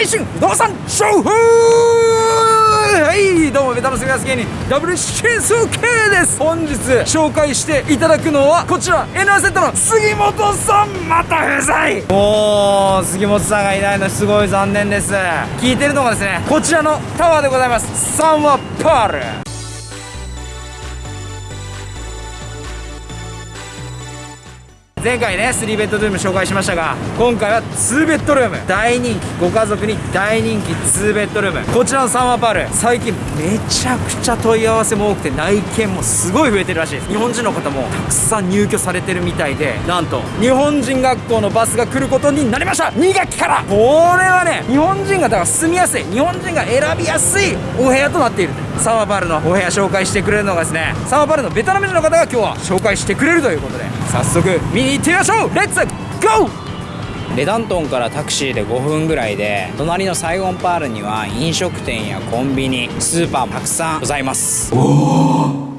最新不動産情報はいどうもベタのすみます芸人 WCSK です。本日紹介していただくのはこちら N アセットの杉本さんまた不在おー杉本さんがいないのすごい残念です。聞いてるのがですねこちらのタワーでございます。サンワパール。前回ね3ベッドルーム紹介しましたが今回は2ベッドルーム。大人気ご家族に大人気2ベッドルーム。こちらのサンワパール最近めちゃくちゃ問い合わせも多くて内見もすごい増えてるらしいです。日本人の方もたくさん入居されてるみたいでなんと日本人学校のバスが来ることになりました。2学期から。これはね日本人がだから住みやすい。日本人が選びやすいお部屋となっている。サンワパールのお部屋紹介してくれるのがですねサンワパールのベトナム人の方が今日は紹介してくれるということで。早速見に行ってみましょう。 Let's go レダントンからタクシーで5分ぐらいで隣のサイゴンパールには飲食店やコンビニスーパーもたくさんございます。め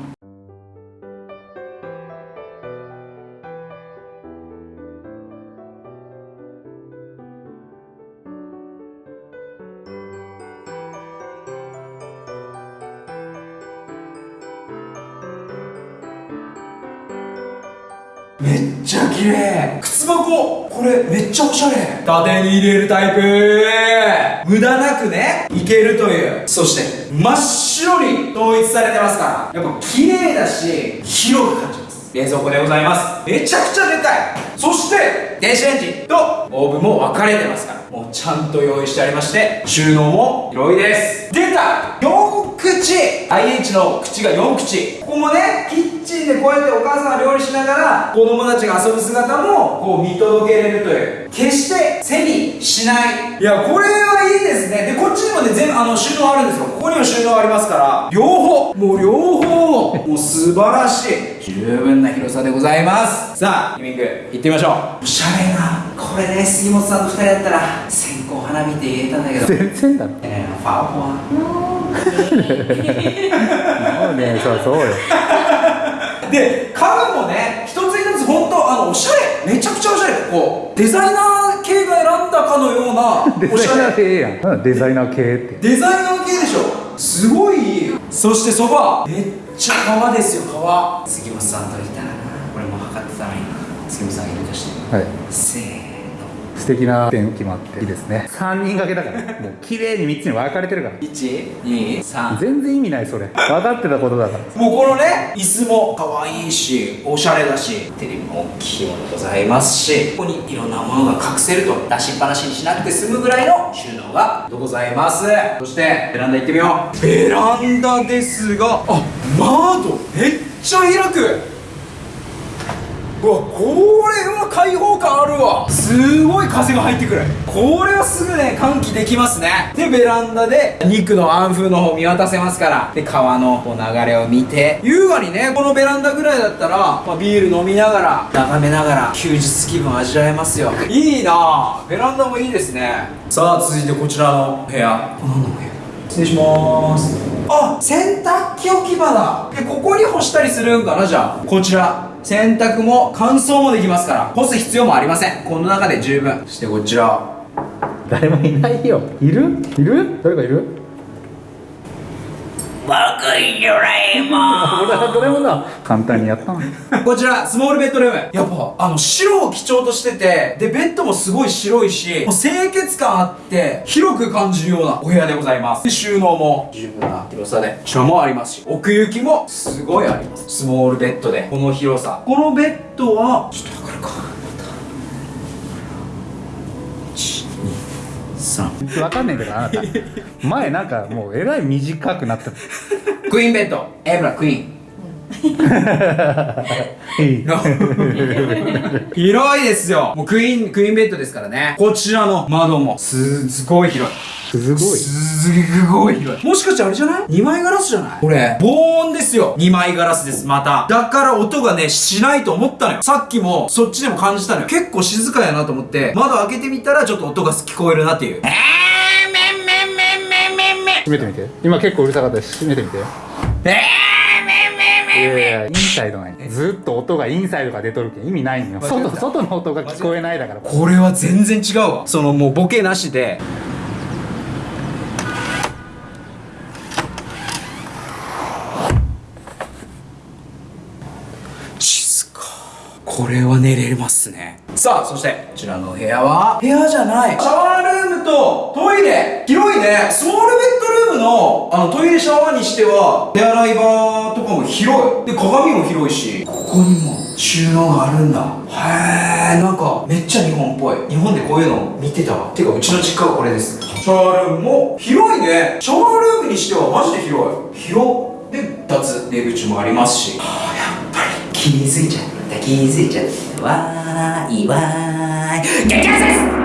綺麗靴箱。これめっちゃおしゃれ。縦に入れるタイプ。無駄なくねいけるという。そして真っ白に統一されてますから。やっぱ綺麗だし広く感じます。冷蔵庫でございます。めちゃくちゃでかい。そして電子レンジとオーブンも分かれてますから。もうちゃんと用意してありまして収納も広いです。出た !4 口。IH の口が4口。ここもねキッチンでこうやってお母さんが料理しながら子供たちが遊ぶ姿もこう見届けれるという。決して背にしない。いやこれはいいですね。でこっちにもね全部あの収納あるんですよ。ここにも収納ありますから。両方。もう両方もう素晴らしい。十分な広さでございます。さあリビング行ってみましょう。おしゃれなこれね杉本さんと2人だったら線香花火って言えたんだけど。全然だろ。えーファーフォアもうねそうそうよ。で家具もね一つ一つ本当あのおしゃれ。めちゃくちゃおしゃれ。こうデザイナー系が選んだかのような デおしゃれザイナー系やん。なんだデザイナー系って。デザイナー系でしょ。すごいそしてソファーめっちゃ革ですよ革杉本さんといたらなこれも測ってたのに杉本さんがいるとして。はい。せーの素敵な点決まっていいですね。3人掛けだから。もう綺麗に3つに分かれてるから。123全然意味ないそれ。分かってたことだから。もうこのね椅子も可愛いしおしゃれだしテレビも大きいものございますしここにいろんなものが隠せると出しっぱなしにしなくて済むぐらいの収納がございます。そしてベランダ行ってみよう。ベランダですがあ窓めっちゃ開くうわこれは開放感あるわ。すごい風が入ってくる。これはすぐね換気できますね。でベランダで肉の安風の方見渡せますから。で川のこう流れを見て。優雅にねこのベランダぐらいだったら、まあ、ビール飲みながら眺めながら休日気分味わえますよ。いいなあ。ベランダもいいですね。さあ続いてこちらの部屋。何の部屋。失礼します。あ洗濯機置き場だ。でここに干したりするんかなじゃあ。こちら。洗濯も乾燥もできますから干す必要もありません。この中で十分。そしてこちら。誰もいないよ。いる？いる？誰かいる？僕いドラえもん俺はドラえもんだ簡単にやったなこちらスモールベッドルーム。やっぱあの白を基調としててでベッドもすごい白いしもう清潔感あって広く感じるようなお部屋でございます。収納も十分な広さでこちらもありますし奥行きもすごいあります。スモールベッドでこの広さ。このベッドはちょっとわかるか123分かんないけどあなた。前なんかもうえらい短くなって クイーンベッド。エブラクイーン 広いですよ。もうクイーンクイーンベッドですからね。こちらの窓も。すすごい広い。すごい。すごい広い。もしかしてあれじゃない ?2 枚ガラスじゃない？これ。防音ですよ。2枚ガラスです。また。だから音がねしないと思ったのよ。さっきもそっちでも感じたのよ。結構静かやなと思って。窓開けてみたらちょっと音が聞こえるなっていう。えーめんめんめんめんめんめん閉めてみて。今結構うるさかったし閉めてみて。えーいやいやインサイドないずっと音がインサイドが出とるけん意味ないんよ外外の音が聞こえないだからこれは全然違うわそのもうボケなしで静かこれは寝れますねさあそしてこちらの部屋は部屋じゃないシャワールームとトイレ広いねスモールベッドのあのトイレシャワーにしては手洗い場とかも広い。で鏡も広いし。ここにも収納があるんだ。へえなんかめっちゃ日本っぽい。日本でこういうの見てたわ。てかうちの実家はこれです。シャワールームも広いね。シャワールームにしてはマジで広い。広で2つ出口もありますし。はあやっぱり気づいちゃった気づいちゃった。わーいわーい。激アツです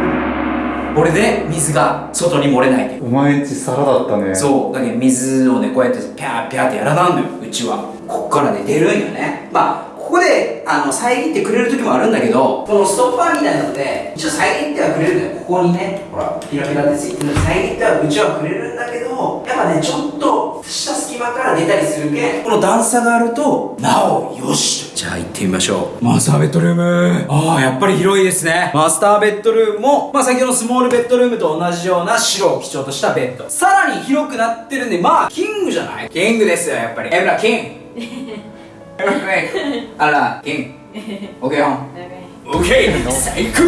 これで水が外に漏れないお前んち皿だったね。そうだけど水をねこうやってピャーピャーってやらなんのようちは。こっからね出るんよね。まあここであの遮ってくれる時もあるんだけどこのストッパーみたいなのって一応遮ってはくれるんだよ。ここにねほらピラピラでついてるの遮ってはうちはくれるんだけどやっぱねちょっとした隙間から出たりするけんこの段差があるとなおよしと。じゃあ行ってみましょう。マスターベッドルーム。ああやっぱり広いですね。マスターベッドルームもまあ先ほどのスモールベッドルームと同じような白を基調としたベッド。さらに広くなってるんでまあキングじゃない？キングですよやっぱり。エブラキン。グ あらキングオッケーホンオッケー最高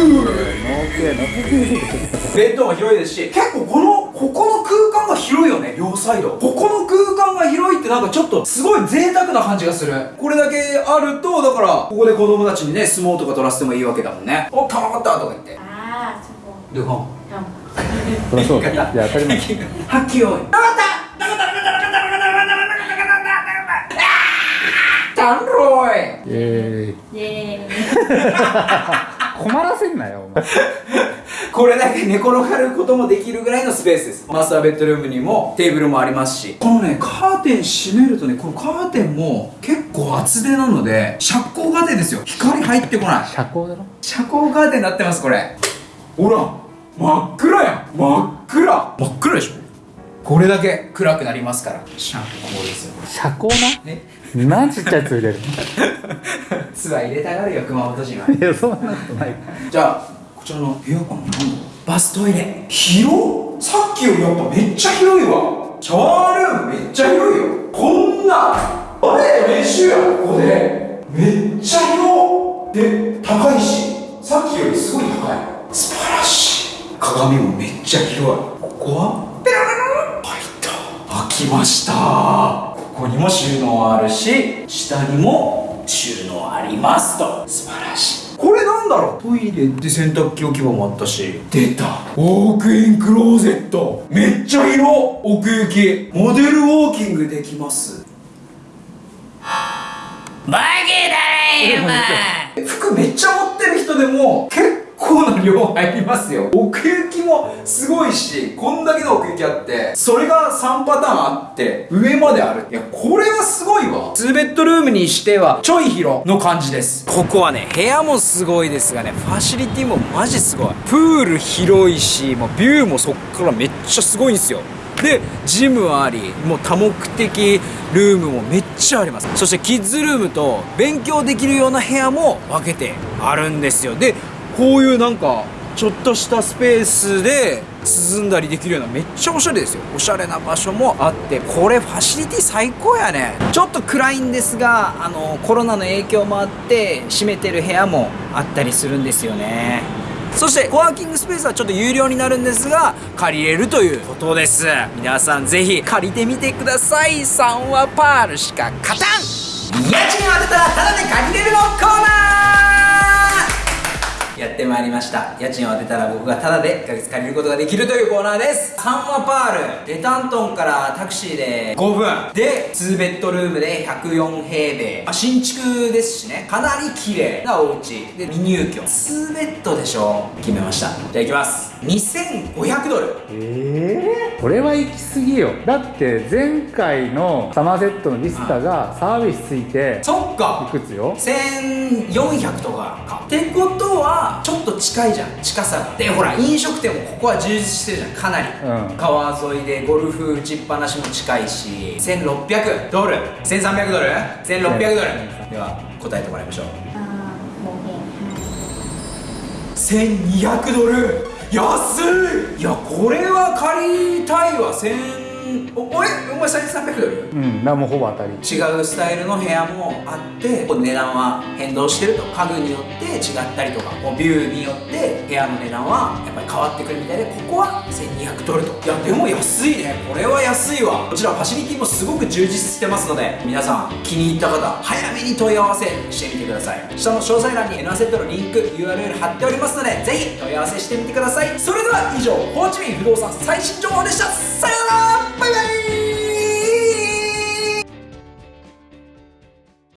ベッドも広いですし結構このここの空間が広いよね両サイド。ここの空間が広いってなんかちょっとすごい贅沢な感じがする。これだけあるとだからここで子供たちにね相撲とか取らせてもいいわけだもんね。おたまったとか言って。À, chắc không. でほん Không. そりゃそういや当たり前。はっきよいたんろい。え Yeah. ー、困らせんなよお前。これだけ寝転がることもできるぐらいのスペースです。マスターベッドルームにもテーブルもありますし。このねカーテン閉めるとねこのカーテンも結構厚手なので遮光カーテンですよ。光入ってこない。社交だろ？遮光カーテンになってますこれ。ほら真っ暗やん。真っ暗。真っ暗でしょこれだけ暗くなりますから。遮光ですよ。社交えな？なんちっちゃいやつ入れる。ツアー入れたがるよ熊本人は。いやそんなことない。じゃあこちらの部屋かななんだバストイレ。広っ！さっきよりやっぱめっちゃ広いわ。シャワールームめっちゃ広いよ。こんなあれ？練習やここで。めっちゃ広で高いし。さっきよりすごい高い。素晴らしい。鏡もめっちゃ広い。ここは？った開きました。ここにも収納あるし下にも収納ありますと。素晴らしい。これなんだろう？トイレで洗濯機置き場もあったし。出た。ウォークインクローゼット。めっちゃ広奥行き。モデルウォーキングできます。バゲだね服めっちゃ持ってる人でも結構な量入りますよ。奥行きもすごいしこんだけの奥行きあってそれが3パターンあって上まである。いやこれはすごいわ。2ベッドルームにしてはちょい広の感じです。ここはね部屋もすごいですがねファシリティもマジすごい。プール広いしもうビューもそっからめっちゃすごいんですよ。でジムありもう多目的ルームもめっちゃあります。そしてキッズルームと勉強できるような部屋も分けてあるんですよ。でこういうなんかちょっとしたスペースで涼んだりできるようなめっちゃおしゃれですよ。おしゃれな場所もあって。これファシリティ最高やね。ちょっと暗いんですがあのコロナの影響もあって閉めてる部屋もあったりするんですよね。そしてコワーキングスペースはちょっと有料になるんですが借りれるということです。皆さんぜひ借りてみてください。3はパールしか勝たん。家賃を当てたらタダで借りれるのコーナーやってまいりました。家賃を当てたら僕がタダで1ヶ月借りることができるというコーナーです。サンワパールデタントンからタクシーで5分。で2ベッドルームで104平米、まあ、新築ですしね。かなり綺麗なお家。で未入居。2ベッドでしょ？決めました。じゃあ行きます。2500ドル。ええこれは行き過ぎよ。だって前回のサマーセットのリスタがサービスついてそっか。いくつよ？1400とかか。ってことははちょっと近いじゃん。近さがでほら飲食店もここは充実してるじゃん。かなり、うん。川沿いでゴルフ打ちっぱなしも近いし。1600ドル1300ドル1600ドルでは答えてもらいましょう。あーもうね1200ドル安い！いやこれは借りたいわ。1000おおいお前1300ドル？うん。もうほぼ当たり。違うスタイルの部屋もあって値段は変動してると家具によって違ったりとかビューによって部屋の値段はやっぱり変わってくるみたいでここは1200ドルと。いやでも安いね。これは安いわ。こちらファシリティもすごく充実してますので皆さん気に入った方早めに問い合わせしてみてください。下の詳細欄に N アセットのリンク URL 貼っておりますのでぜひ問い合わせしてみてください。それでは以上ホーチミン不動産最新情報でした。さようなら Bye,